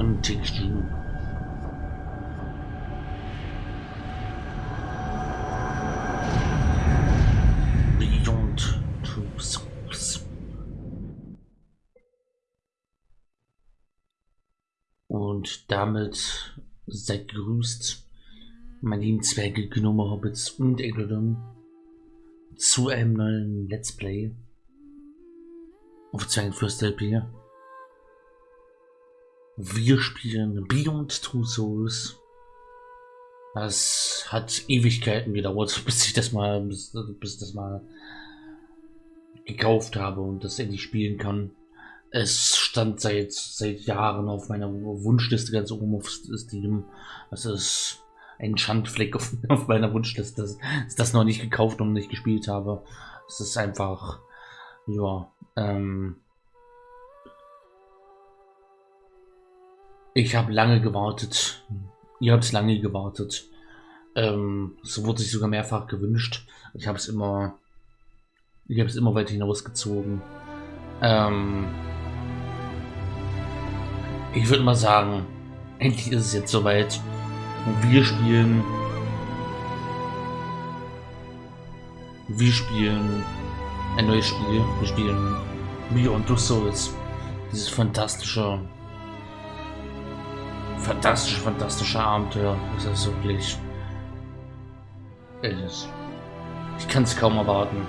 und Takes Two. Beyond Two Souls. Und damit seid gegrüßt, meine lieben Zwerge, Gnome, Hobbits und Eglodon, zu einem neuen Let's Play auf Zwergenfürst LP. Wir spielen Beyond Two Souls. Das hat Ewigkeiten gedauert, bis ich das mal, bis, bis das mal gekauft habe und das endlich spielen kann. Es stand seit seit Jahren auf meiner Wunschliste ganz oben auf Steam. Das ist ein Schandfleck auf, auf meiner Wunschliste, dass ich das noch nicht gekauft und nicht gespielt habe. Es ist einfach, ja, ähm, Ich habe lange gewartet. Ihr habt lange gewartet. Ähm, so wurde sich sogar mehrfach gewünscht. Ich habe es immer, ich habe es immer weiter hinausgezogen. Ähm, ich würde mal sagen, endlich ist es jetzt soweit. Wir spielen, wir spielen ein neues Spiel. Wir spielen Beyond Two Souls. Dieses fantastische fantastisch, fantastische Abenteuer. Das ist wirklich. Ich kann es kaum erwarten.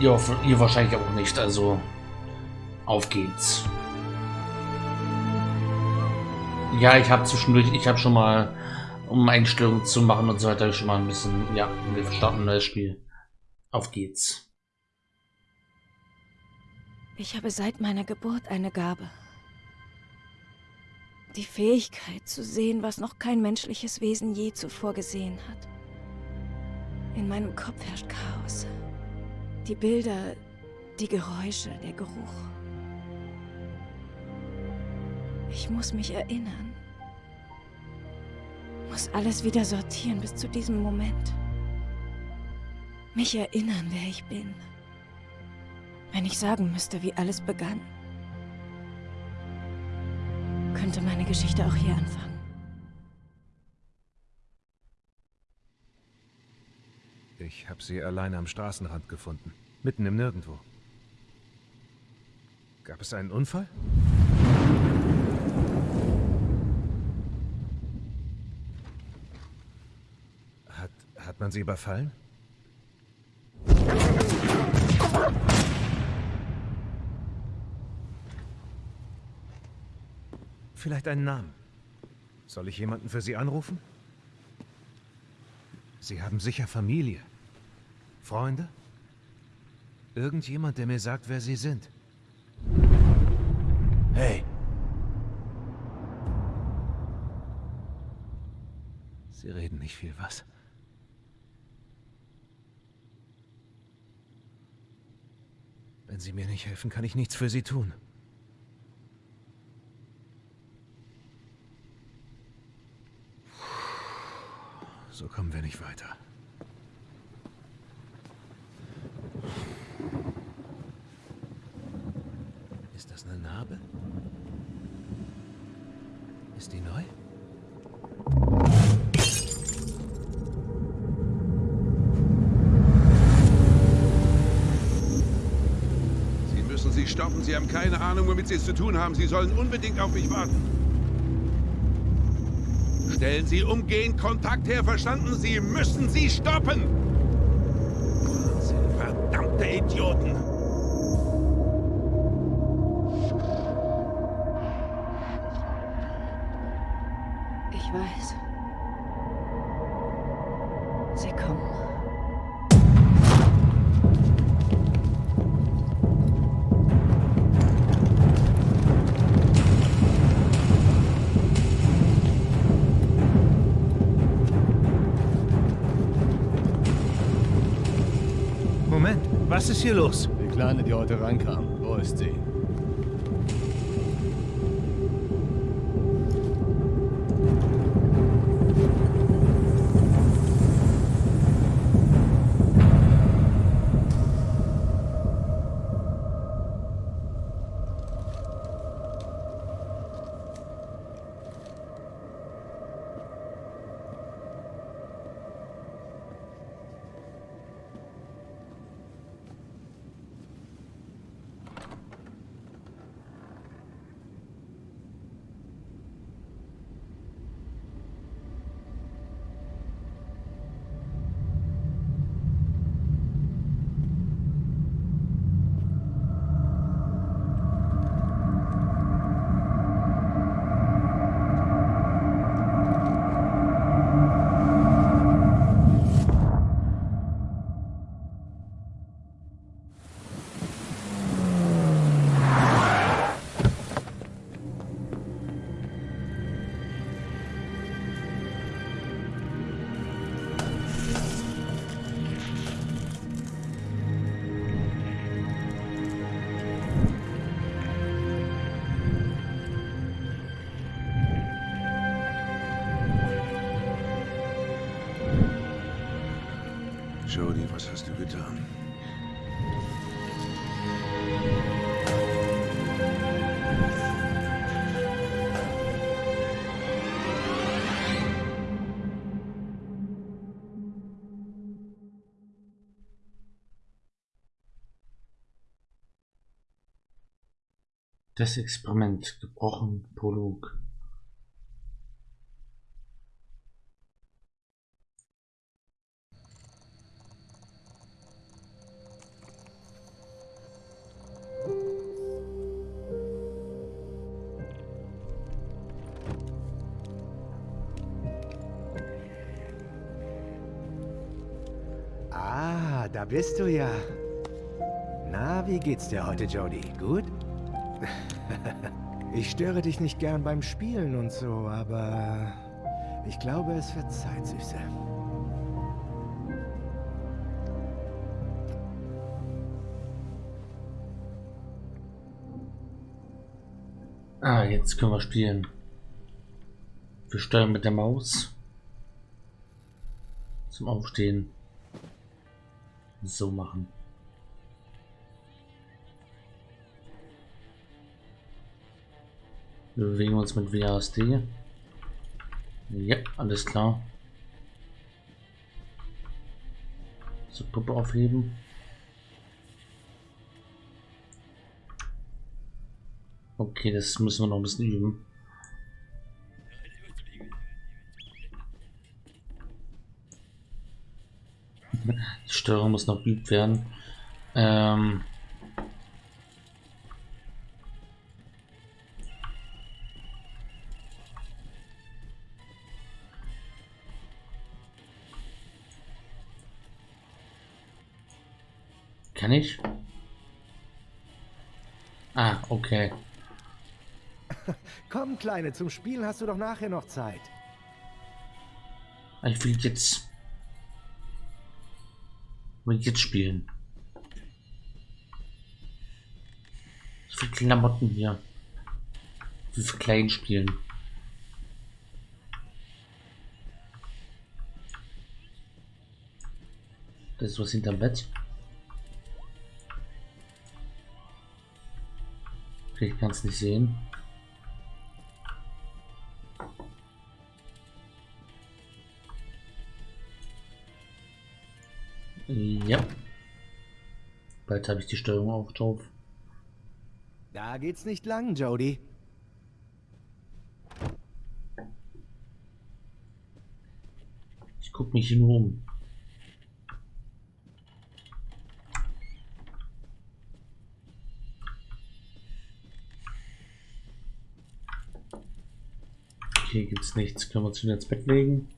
Ihr, ihr wahrscheinlich auch nicht. Also auf geht's. Ja, ich habe zwischendurch, ich habe schon mal, um Einstellungen zu machen und so weiter, schon mal ein bisschen, ja, wir starten ein neues Spiel. Auf geht's. Ich habe seit meiner Geburt eine Gabe. Die Fähigkeit zu sehen, was noch kein menschliches Wesen je zuvor gesehen hat. In meinem Kopf herrscht Chaos. Die Bilder, die Geräusche, der Geruch. Ich muss mich erinnern. Muss alles wieder sortieren bis zu diesem Moment. Mich erinnern, wer ich bin. Wenn ich sagen müsste, wie alles begann könnte meine Geschichte auch hier anfangen. Ich habe sie allein am Straßenrand gefunden. Mitten im Nirgendwo. Gab es einen Unfall? Hat, hat man sie überfallen? Vielleicht einen Namen. Soll ich jemanden für Sie anrufen? Sie haben sicher Familie. Freunde? Irgendjemand, der mir sagt, wer Sie sind. Hey! Sie reden nicht viel, was? Wenn Sie mir nicht helfen, kann ich nichts für Sie tun. So kommen wir nicht weiter. Ist das eine Narbe? Ist die neu? Sie müssen sie stoppen. Sie haben keine Ahnung, womit Sie es zu tun haben. Sie sollen unbedingt auf mich warten. Stellen Sie umgehend Kontakt her, verstanden? Sie müssen sie stoppen! Verdammte Idioten! Hier los? Die Kleine, die heute rankam. Wo ist sie? Jody, was hast du getan? Das Experiment gebrochen, Prolog. Da bist du ja. Na, wie geht's dir heute, Jody? Gut? ich störe dich nicht gern beim Spielen und so, aber ich glaube, es wird Zeit, Süße. Ah, jetzt können wir spielen. Wir steuern mit der Maus. Zum Aufstehen. So machen. Wir bewegen uns mit WASD. Ja, alles klar. So, Puppe aufheben. Okay, das müssen wir noch ein bisschen üben. Steuerung muss noch geübt werden. Ähm Kann ich? Ah, okay. Komm, Kleine, zum Spielen hast du doch nachher noch Zeit. Ich will jetzt. Will jetzt spielen. So viele Klamotten hier. Wie viel klein spielen. Das ist was hinterm Bett. Ich kann es nicht sehen. Bald habe ich die Steuerung auch drauf. Da geht's nicht lang, Jody. Ich gucke mich hier nur um. Okay, gibt's nichts. Können wir uns wieder ins Bett legen?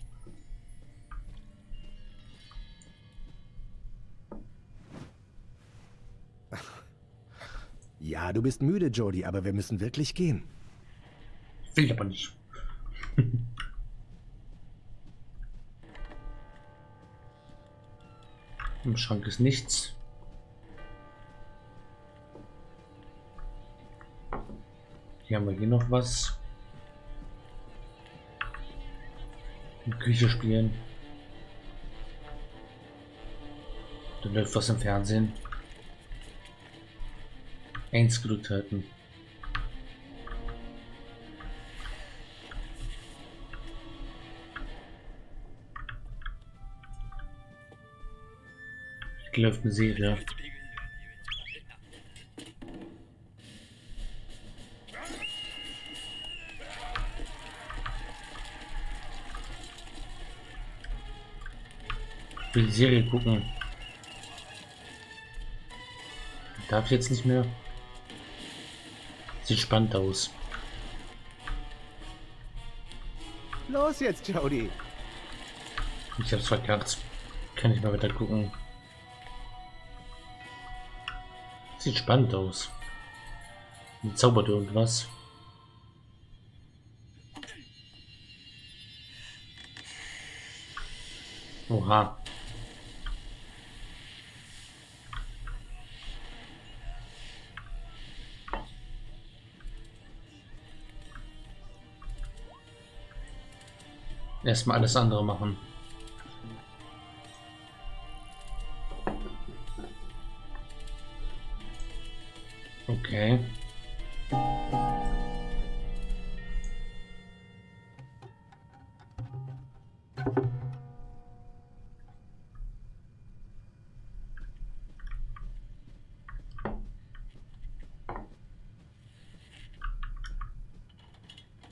Bist müde, Jody, aber wir müssen wirklich gehen. Will aber nicht. Im Schrank ist nichts. Hier haben wir hier noch was. In Küche spielen. Da läuft was im Fernsehen. Eins gedrückt halten. Hier läuft eine Serie. Will die Serie gucken. Darf ich jetzt nicht mehr? Sieht spannend aus. Los jetzt, Jody. Ich hab's verkackt. Kann ich mal weiter gucken. Sieht spannend aus. Und zaubert irgendwas. Oha. Erstmal alles andere machen. Okay.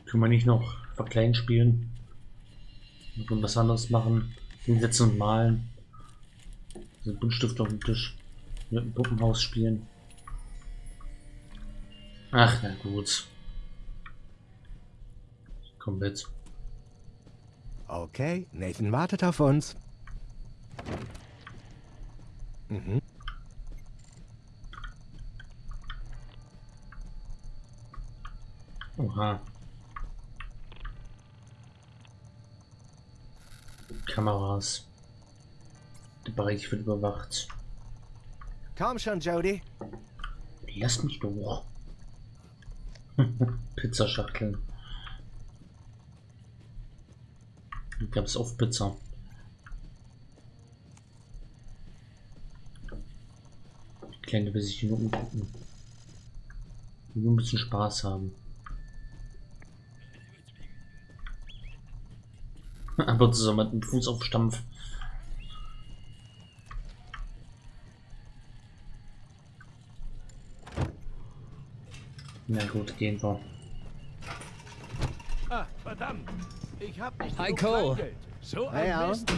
Können wir nicht noch verklein spielen? Und was anderes machen? Hinsetzen und malen. Den Buntstift auf dem Tisch. Mit dem Puppenhaus spielen. Ach, na gut. Komm mit. Okay, Nathan wartet auf uns. Mhm. Oha. Kameras. Der Bereich wird überwacht. Komm schon, Jody. Lass mich doch. Pizzaschachteln. Gab es auf Pizza. Die Kleine will sich nur umgucken. Nur ein bisschen Spaß haben. Aber zusammen mit dem Fuß auf Stampf. Na gut, gehen wir. Ah, verdammt. Ich hab nicht Hi, Cole. So ein. Mist.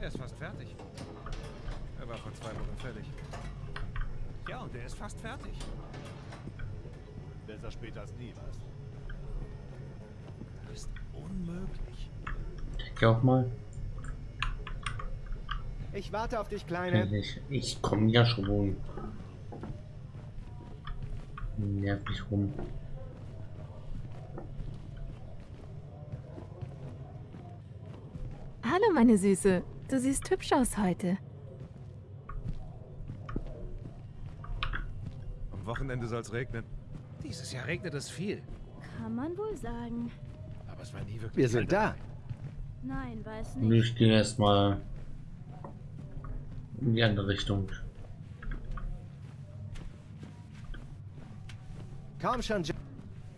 Er ist fast fertig. Er war vor zwei Wochen fertig. Ja, und er ist fast fertig. Besser später als nie, was? Auch mal. Ich warte auf dich, Kleine. Ich, ich komme ja schon. Nerv mich rum. Hallo, meine Süße. Du siehst hübsch aus heute. Am Wochenende soll es regnen. Dieses Jahr regnet es viel. Kann man wohl sagen. Aber es war nie wirklich. Wir sind da. Nein, weiß Und nicht. ich gehe erstmal in die andere Richtung. Komm schon, Jo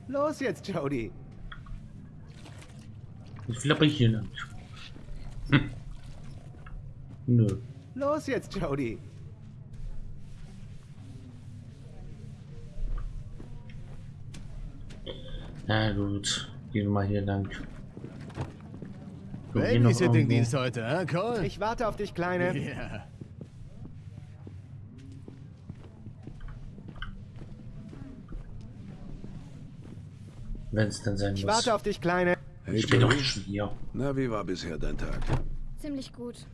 Los jetzt, Jody. Ich aber hier lang. Hm. Nö. Los jetzt, Jody. Na gut. Gehen wir mal hier lang. Babysitting-Dienst heute, hä, Cole? Ich warte auf dich, Kleine. Ja. Wenn es denn sein Ich muss. warte auf dich, Kleine. Hey, ich bin doch schon hier. Na, wie war bisher dein Tag? Ziemlich gut.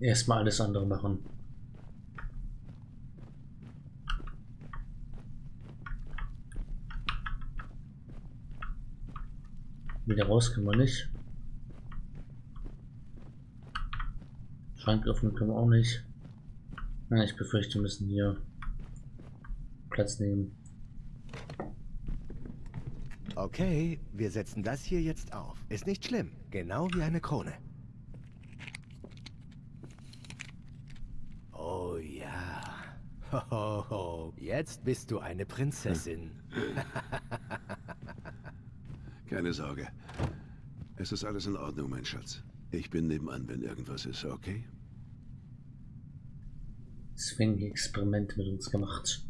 Erstmal alles andere machen. Wieder raus können wir nicht. Schrank öffnen können wir auch nicht. Na, ich befürchte, wir müssen hier Platz nehmen. Okay, wir setzen das hier jetzt auf. Ist nicht schlimm. Genau wie eine Krone. Oh ja. Hohoho. Jetzt bist du eine Prinzessin. Keine Sorge. Es ist alles in Ordnung, mein Schatz. Ich bin nebenan, wenn irgendwas ist, okay? Sven ein Experiment mit uns gemacht.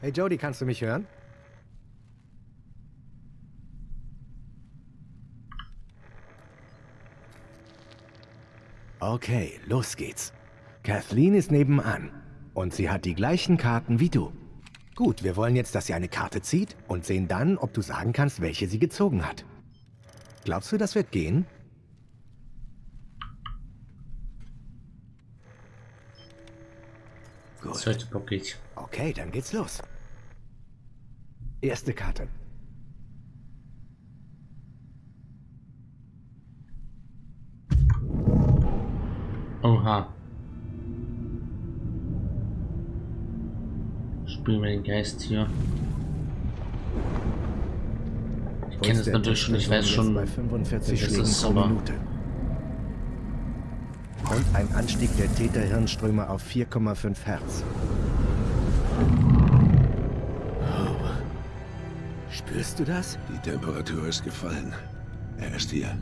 Hey Jody, kannst du mich hören? Okay, los geht's. Kathleen ist nebenan und sie hat die gleichen Karten wie du. Gut, wir wollen jetzt, dass sie eine Karte zieht und sehen dann, ob du sagen kannst, welche sie gezogen hat. Glaubst du, das wird gehen? Gut. Okay, dann geht's los. Erste Karte. Aha. Spielen wir den Geist hier. Ich kenne es natürlich schon, ich weiß schon, bei 45 das ist pro aber- Minute. Und ein Anstieg der Täterhirnströme auf 4,5 Hertz. Oh. Spürst du das? Die Temperatur ist gefallen. Er ist hier.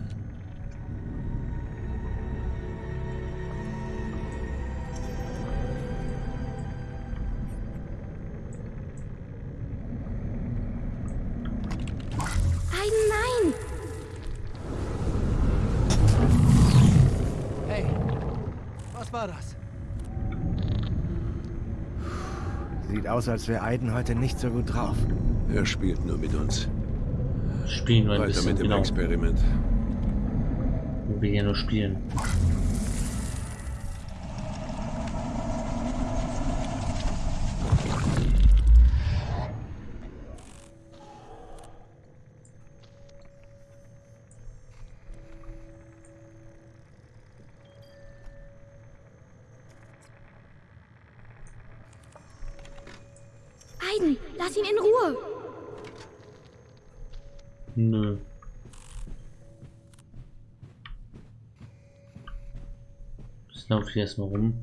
Aus, als wäre Aiden heute nicht so gut drauf. Er spielt nur mit uns. spielen wir ein Weiter bisschen, mit dem genau. Experiment. Wir hier nur spielen. Hier erstmal rum.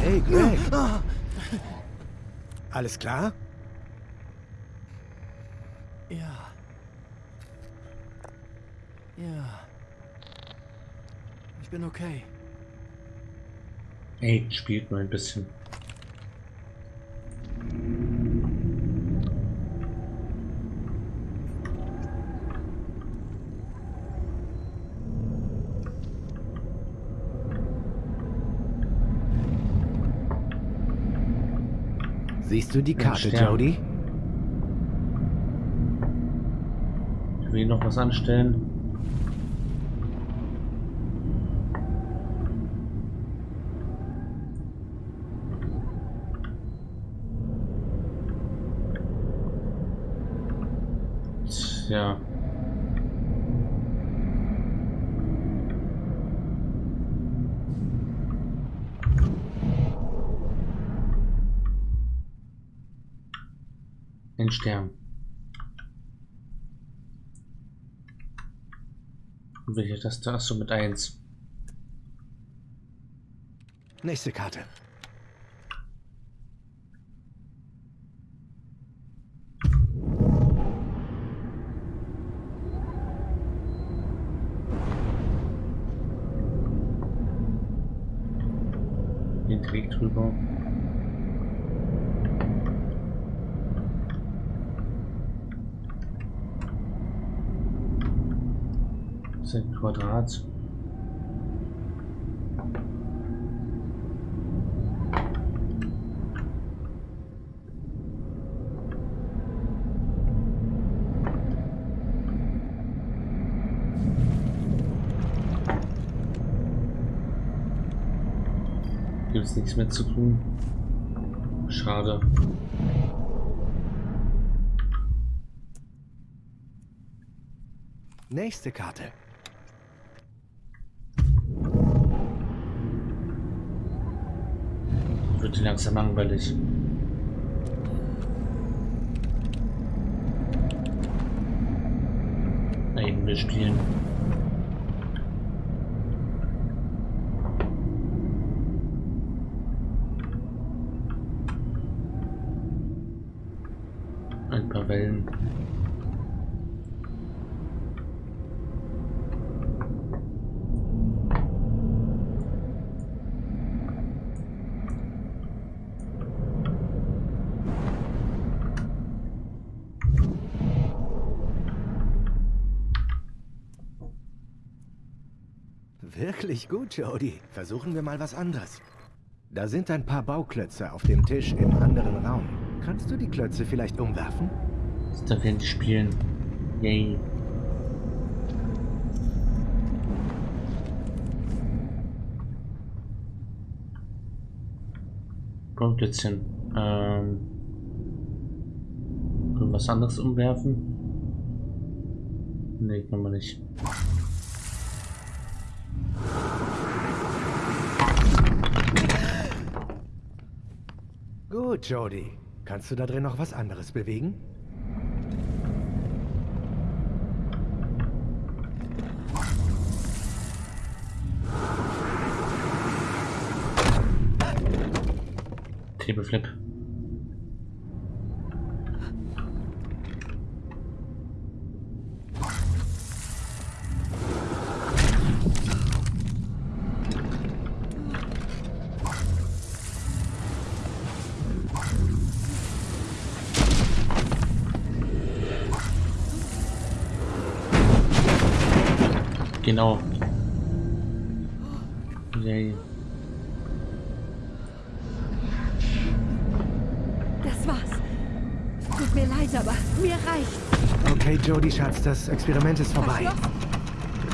Hey, Greg! Alles klar? Ja. Ja. Ich bin okay. Ey, spielt nur ein bisschen. Siehst du die Karte. Jody? Ich will noch was anstellen. Tja. Ein Stern. Und welche Taste hast du mit 1? Nächste Karte. Den Weg drüber. Das ist ein Quadrat. Gibt es nichts mehr zu tun. Schade. Nächste Karte. Wird langsam langweilig. Nein, wir spielen. Ein paar Wellen. Wirklich gut, Jody. Versuchen wir mal was anderes. Da sind ein paar Bauklötze auf dem Tisch im anderen Raum. Kannst du die Klötze vielleicht umwerfen? Da werden spielen. Yay. Grundplätzchen. Ähm. Was anderes umwerfen? Nee, können wir nicht. Gut, Jody. Kannst du da drin noch was anderes bewegen? Table Flip. Genau. Yay. Das war's. Es tut mir leid, aber mir reicht. Okay, Jody, Schatz, das Experiment ist vorbei.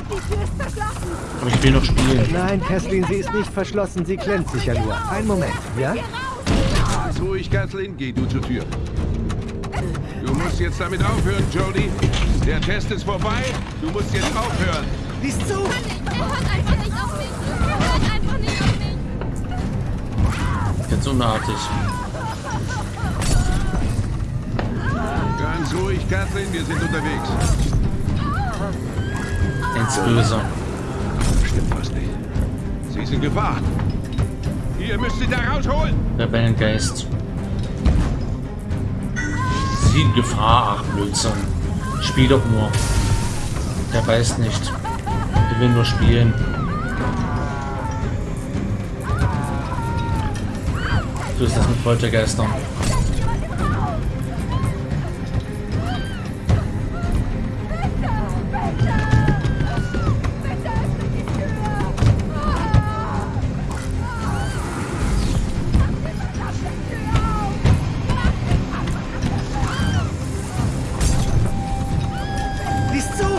Die Tür ist verschlossen. Aber ich will noch spielen. Nein, Kathleen, sie ist nicht verschlossen. Sie klemmt sich ja nur. Einen Moment, ja? Ganz ruhig, Kathleen. Geh du zur Tür. Du musst jetzt damit aufhören, Jody. Der Test ist vorbei. Du musst jetzt aufhören. Lies zu! Er hört einfach nicht auf mich. Er hört einfach nicht auf mich. Ganz unartig. Ganz ruhig, Kathleen. Wir sind unterwegs. Ins Böse. Stimmt was nicht. Sie sind Gefahr. Ihr müsst sie da rausholen. Rebellengeist. Sie in Gefahr, ach Blödsinn. Spiel doch nur. Der weiß nicht. Der will nur spielen. So ist das mit Poltergeistern.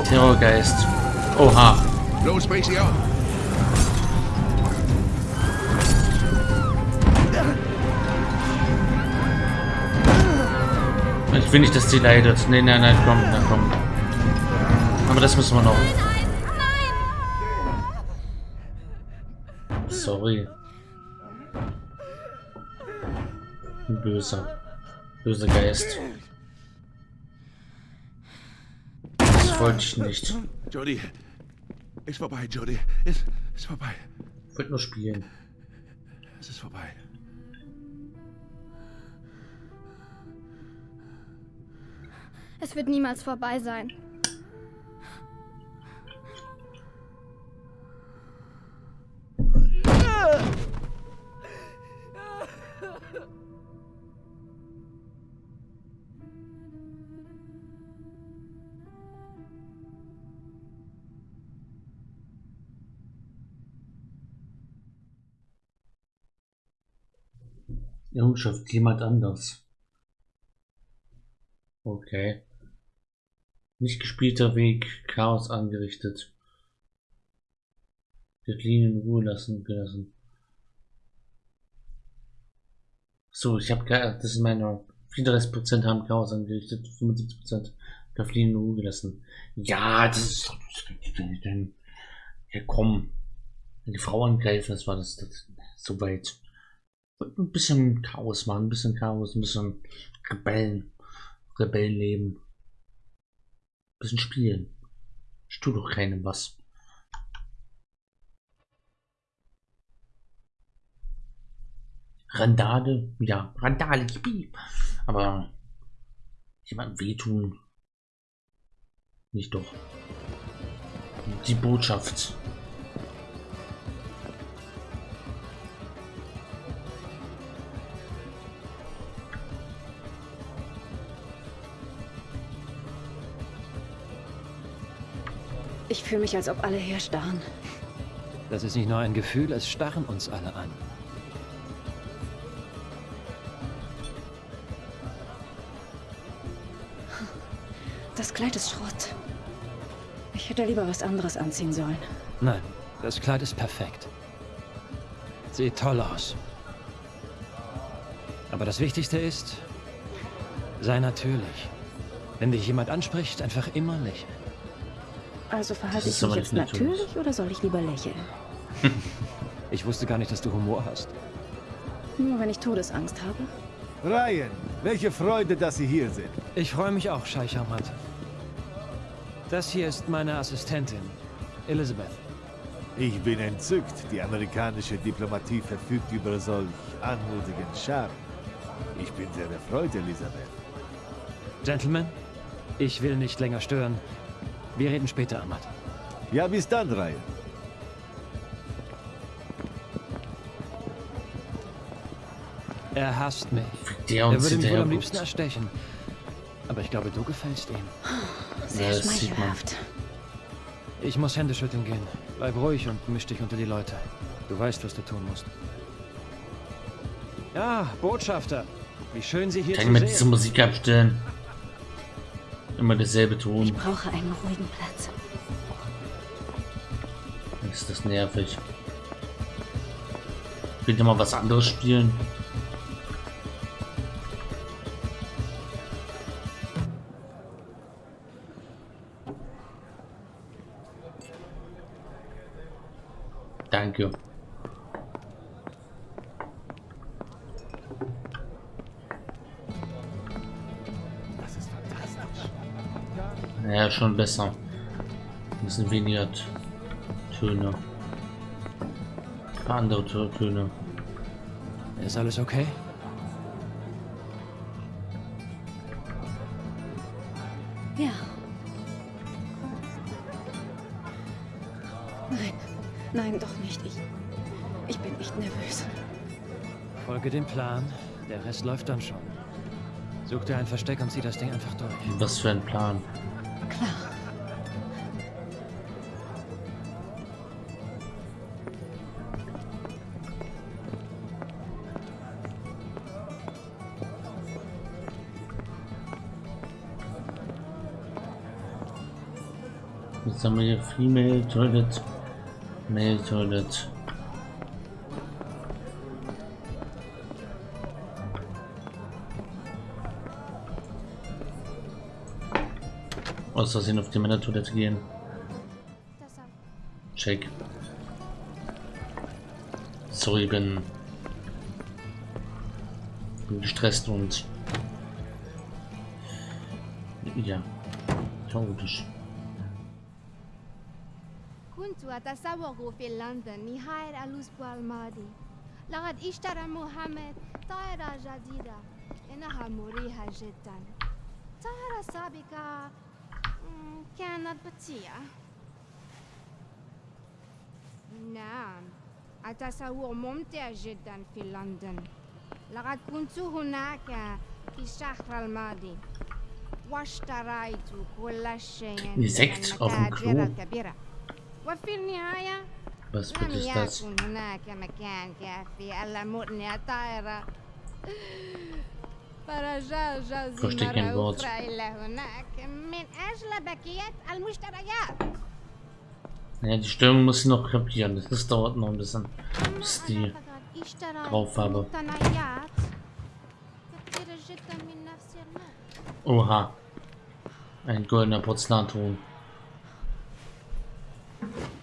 Terrorgeist. Oha. Auf. Ich will nicht, dass sie leidet. Nee, nein, nein, komm, na komm. Aber das müssen wir noch. Sorry. Böser. Böser Geist. Das wollte ich nicht. Jody. Ist vorbei, Jody. Ist, ist vorbei. Ich wollte nur spielen. Es ist vorbei. Es wird niemals vorbei sein. Errungenschaft jemand anders. Okay. Nicht gespielter Weg, Chaos angerichtet. Kathleen in Ruhe lassen gelassen. So, ich habe das ist meine 34% haben Chaos angerichtet, 75% Kathleen in Ruhe gelassen. Ja, das ist ja komm. Wenn die Frau angreifen, das war das, das so weit. Ein bisschen Chaos machen, ein bisschen Chaos, ein bisschen Rebellen. Rebellenleben. Ein bisschen spielen. Ich tue doch keinem was. Randale, ja, Randale, yippie. Aber jemandem wehtun. Nicht doch. Die Botschaft. Ich fühle mich, als ob alle herstarren. Das ist nicht nur ein Gefühl, es starren uns alle an. Das Kleid ist Schrott. Ich hätte lieber was anderes anziehen sollen. Nein, das Kleid ist perfekt. Sieht toll aus. Aber das Wichtigste ist, sei natürlich. Wenn dich jemand anspricht, einfach immer lächeln. Also verhalte ich mich jetzt natürlich oder soll ich lieber lächeln? Ich wusste gar nicht, dass du Humor hast. Nur wenn ich Todesangst habe. Ryan, welche Freude, dass Sie hier sind. Ich freue mich auch, Scheich Ahmad. Das hier ist meine Assistentin, Elizabeth. Ich bin entzückt. Die amerikanische Diplomatie verfügt über solch anmutigen Charme. Ich bin sehr erfreut, Elisabeth. Gentlemen, ich will nicht länger stören. Wir reden später, Ahmad. Ja, bis dann, Ryan. Er hasst mich. Der Er würde mich wohl am liebsten erstechen. Aber ich glaube, du gefällst ihm. Sehr man. schmeichelhaft. Ich muss Hände schütteln gehen. Bleib ruhig und misch dich unter die Leute. Du weißt, was du tun musst. Ja, Botschafter. Wie schön Sie hier Kann ich sehen. diese Musik abstellen? Immer derselbe Ich Ton. brauche einen ruhigen Platz. Ist das nervig. Könnt ihr mal was anderes spielen? Ja, schon besser. Ein bisschen weniger Töne. Ein paar andere Tö- Töne. Ist alles okay? Ja. Nein, nein, doch nicht. Ich, ich bin echt nervös. Folge dem Plan. Der Rest läuft dann schon. Such dir ein Versteck und zieh das Ding einfach durch. Was für ein Plan. Female Toilet, Male Toilet. Aus Versehen auf die Männertoilette gehen. Check. Sorry, bin, bin gestresst und ja, chaotisch. أتسوق في لندن نهاية الأسبوع الماضي لقد اشترى محمد طائرة جديدة إنها مريحة جدا طائرة سابقة كانت بطيئة نعم التسوق ممتع جدا في لندن لقد كنت هناك في الشهر الماضي واشتريت كل شيء من Insekt auf وفي النهاية Was لم bitte ist das? يكن هناك مكان كافي ألا مرني الطائرة فرجع جوزي Versteck ein مرة Wort. أخرى إلى هناك من أجل بقية المشتريات Ja, die Störung muss ich noch kapieren. Das, das dauert noch ein bisschen, bis die أنا فقط اشتريت drauf habe. مقتنيات كثيرة جدا من نفس النوع Oha. Ein goldener Porzellanton. Thank you.